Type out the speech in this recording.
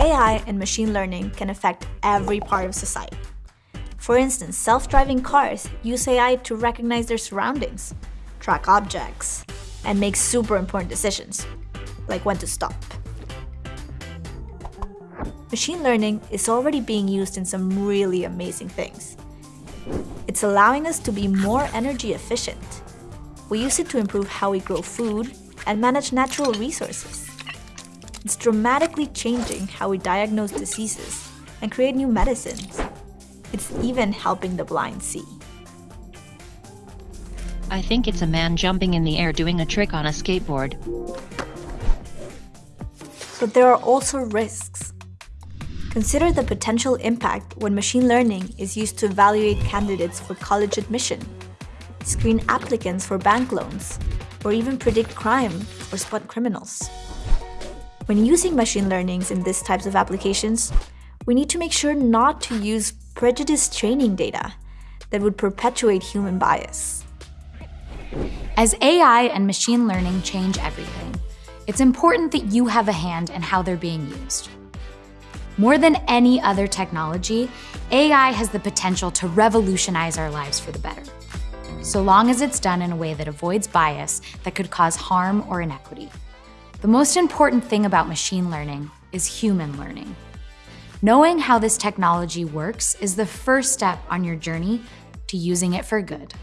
AI and machine learning can affect every part of society. For instance, self-driving cars use AI to recognize their surroundings, track objects, and make super important decisions, like when to stop. Machine learning is already being used in some really amazing things. It's allowing us to be more energy efficient. We use it to improve how we grow food and manage natural resources. It's dramatically changing how we diagnose diseases and create new medicines. It's even helping the blind see. I think it's a man jumping in the air doing a trick on a skateboard. But there are also risks. Consider the potential impact when machine learning is used to evaluate candidates for college admission, screen applicants for bank loans, or even predict crime or spot criminals. When using machine learnings in these types of applications, we need to make sure not to use prejudiced training data that would perpetuate human bias. As AI and machine learning change everything, it's important that you have a hand in how they're being used. More than any other technology, AI has the potential to revolutionize our lives for the better, so long as it's done in a way that avoids bias that could cause harm or inequity. The most important thing about machine learning is human learning. Knowing how this technology works is the first step on your journey to using it for good.